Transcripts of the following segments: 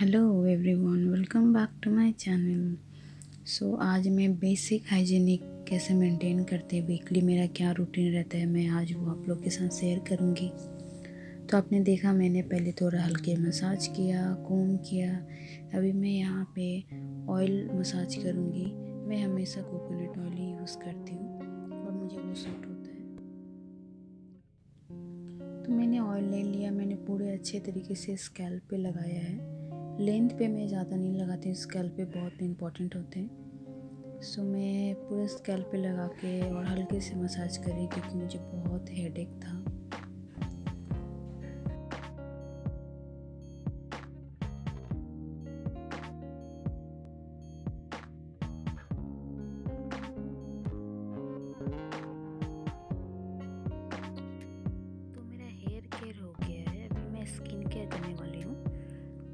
Hello everyone welcome back to my channel so आज मैं basic hygienic कैसे maintain करते हैं? वीकली मेरा क्या रूटीन रहता है? मैं आज वो आप लोग के साथ शेयर करूँगी। तो आपने देखा, मैंने पहले थोड़ा हल्के मसाज किया कोम किया। अभी मैं यहाँ पे ऑयल मसाज करूँगी। मैं हमेशा कोकोनट ऑयल ही यूज़ करती हूँ। और मुझे वो सूट होता है। तो मैंने ऑयल ले लिया। मैंने पूरे अच्छे तरीके से स्कैल्प पे लगाया है। लेंथ पे मैं ज़्यादा नहीं लगाती हूँ स्केल पे बहुत इंपॉर्टेंट होते हैं। सो मैं पूरे स्केल पे लगा के और हल्के से मसाज करी क्योंकि मुझे बहुत हेडेक था।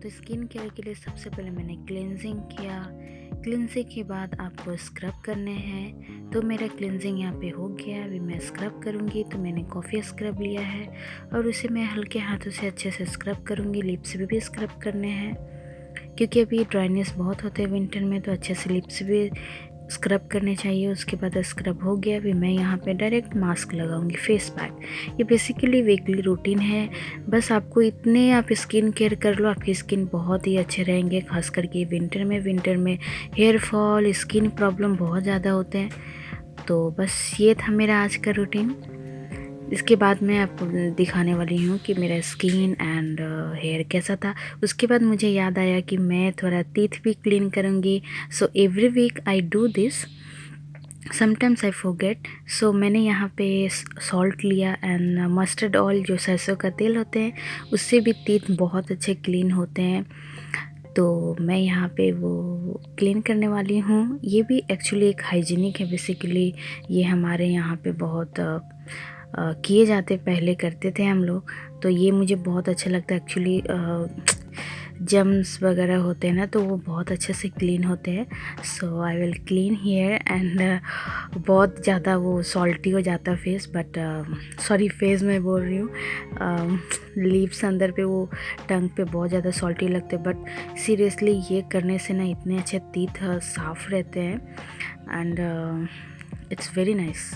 तो स्किन केयर के लिए सबसे पहले मैंने क्लिनजिंग किया। क्लिनजिंग के बाद आपको स्क्रब करने हैं। तो मेरा क्लिनजिंग यहाँ पे हो गया। अभी मैं स्क्रब करूँगी तो मैंने कॉफ़ी स्क्रब लिया है। और उसे मैं हल्के हाथों से अच्छे से स्क्रब करूँगी। लिप्स भी, भी स्क्रब करने हैं। क्योंकि अभी ड्राइनेस बहुत होते हैं विंटर में तो अच्छे से लिप्स भी स्क्रब करने चाहिए, उसके बाद स्क्रब हो गया, अभी मैं यहाँ पे डायरेक्ट मास्क लगाऊँगी फेस पैक ये बेसिकली वीकली रूटीन है. बस आपको इतने आप स्किन केयर कर लो, आपकी स्किन बहुत ही अच्छे रहेंगे, खास करके विंटर में. विंटर में हेयर फॉल स्किन प्रॉब्लम बहुत ज़्यादा होते हैं. तो बस ये था मेरा आज का रूटीन इसके बाद मैं आपको दिखाने वाली हूँ कि मेरा स्किन एंड हेयर कैसा था। उसके बाद मुझे याद आया कि मैं थोड़ा टीथ भी क्लीन करूँगी। So every week I do this sometimes I forget so मैंने यहाँ पे सॉल्ट लिया एंड मस्टर्ड ऑयल जो सरसों का तेल होते हैं, उससे भी टीथ बहुत अच्छे क्लीन होते हैं। तो मैं यहाँ पे वो क्लीन करने वाली हूँ। ये भी एक्चुअली एक हाइजीनिक है बेसिकली ये हमारे यहाँ पे बहुत किए जाते पहले करते थे हम लोग तो ये मुझे बहुत अच्छा लगता है। एक्चुअली जम्स वगैरह होते हैं ना तो वो बहुत अच्छे से क्लीन होते हैं। So I will clean hair and बहुत ज़्यादा वो सॉल्टी हो जाता है फेस बट सॉरी फेस मैं बोल रही हूँ। लिप्स अंदर पे वो टंग पे बहुत ज़्यादा सॉल्टी लगते बट सीरियसली ये करने से ना इतने अच्छे तीथ साफ़ रहते हैं। And it's very nice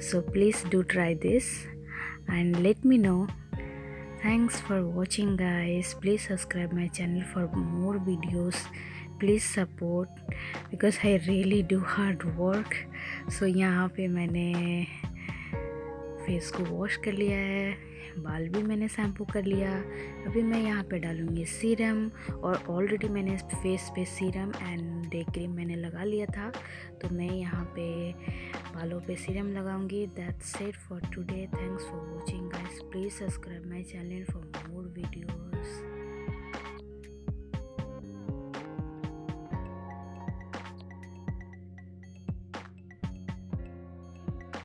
so please do try this and let me know thanks for watching guys please subscribe my channel for more videos please support because I really do hard work so यहाँ पे मैंने face को wash कर लिया है बाल भी मैंने शैम्पू कर लिया। अभी मैं यहाँ पे डालूँगी सीरम और ऑलरेडी मैंने फेस पे सीरम एंड डे क्रीम मैंने लगा लिया था। तो मैं यहाँ पे बालों पे serum लगाऊँगी। That's it for today thanks for watching guys please subscribe my channel for more videos